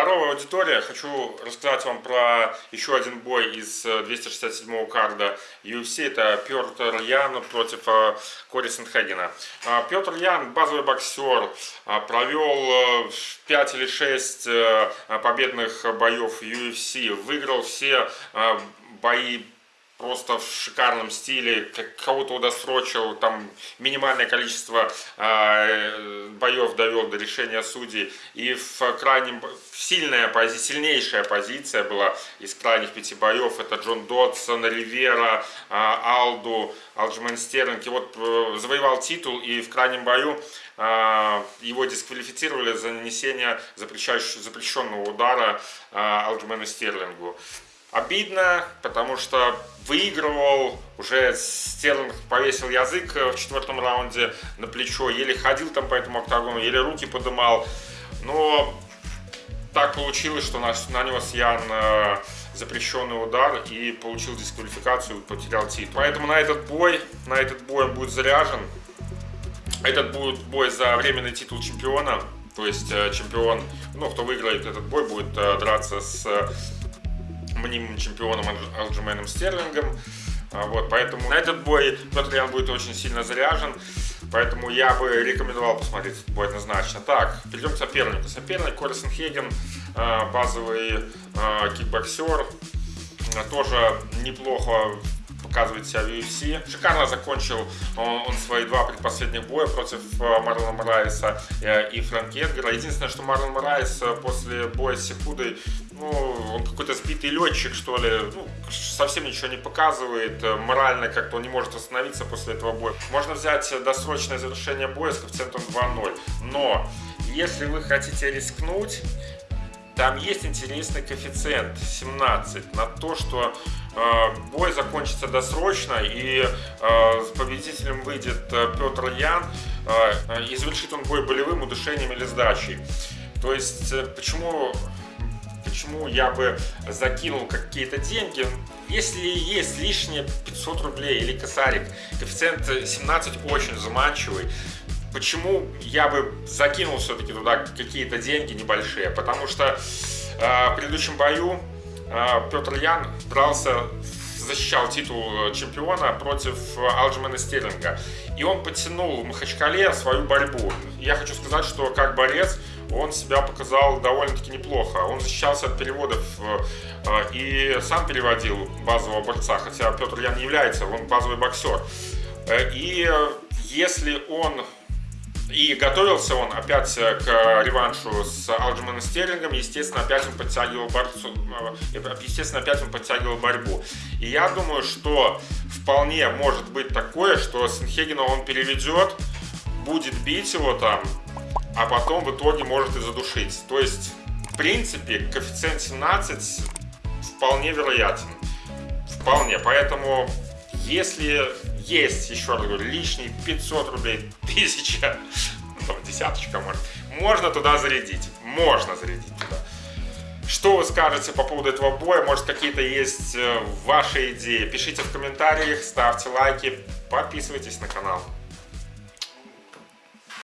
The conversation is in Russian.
Здоровая аудитория! Хочу рассказать вам про еще один бой из 267-го карда UFC. Это Петр Ян против э, Кори Сентхегена. А, Петр Ян, базовый боксер, а, провел 5 э, или 6 э, победных боев UFC. Выиграл все бои просто в шикарном стиле, кого-то удосрочил, там минимальное количество э, боев довел до решения судей, и в крайнем, сильная позиция, сильнейшая позиция была из крайних пяти боев, это Джон Додсон, Ривера, э, Алду, Алджмен Стерлинг, и вот э, завоевал титул, и в крайнем бою э, его дисквалифицировали за нанесение запрещенного удара э, Алджмену Стерлингу. Обидно, потому что выигрывал, уже Стерлинг повесил язык в четвертом раунде на плечо, еле ходил там по этому октагону, еле руки подымал. Но так получилось, что нанес Ян э, запрещенный удар и получил дисквалификацию, потерял титул. Поэтому на этот бой, на этот бой он будет заряжен. Этот будет бой за временный титул чемпиона. То есть э, чемпион, ну, кто выиграет этот бой, будет э, драться с мнимым чемпионом Алджименом Стерлингом. А, вот, поэтому на этот бой Петр Ян будет очень сильно заряжен. Поэтому я бы рекомендовал посмотреть этот бой однозначно. Так, перейдем к сопернику. Соперник Кори Сэндхаген, а, базовый а, кикбоксер. Тоже неплохо показывает себя в UFC. Шикарно закончил он, он свои два предпоследних боя против э, Марлона Морайса э, и Фрэнки Эдгара. Единственное, что Марлон Морайс э, после боя с Сихудой, ну, он какой-то сбитый летчик, что ли, ну, совсем ничего не показывает, морально как-то он не может остановиться после этого боя. Можно взять досрочное завершение боя с коэффициентом 2-0, но если вы хотите рискнуть, там есть интересный коэффициент 17 на то, что э, бой закончится досрочно и э, с победителем выйдет э, Петр Ян э, и завершит он бой болевым удушением или сдачей. То есть э, почему почему я бы закинул какие-то деньги. Если есть лишние 500 рублей или косарик, коэффициент 17 очень заманчивый, Почему я бы закинул все-таки туда какие-то деньги небольшие? Потому что э, в предыдущем бою э, Петр Ян брался, защищал титул чемпиона против Алджимена Стерлинга. И он подтянул в Махачкале свою борьбу. Я хочу сказать, что как борец он себя показал довольно-таки неплохо. Он защищался от переводов э, и сам переводил базового борца, хотя Петр Ян не является, он базовый боксер. Э, и если он и готовился он опять э, к реваншу с Алджиманом Стерлингом. Естественно, опять он подтягивал борцу, э, естественно, опять он подтягивал борьбу. И я думаю, что вполне может быть такое, что Сенхегена он переведет, будет бить его там, а потом в итоге может и задушить. То есть, в принципе, коэффициент 17 вполне вероятен. Вполне. Поэтому, если есть, еще раз говорю, лишние 500 рублей, 1000, ну, там, десяточка, может, можно туда зарядить, можно зарядить туда. Что вы скажете по поводу этого боя? Может, какие-то есть э, ваши идеи? Пишите в комментариях, ставьте лайки, подписывайтесь на канал.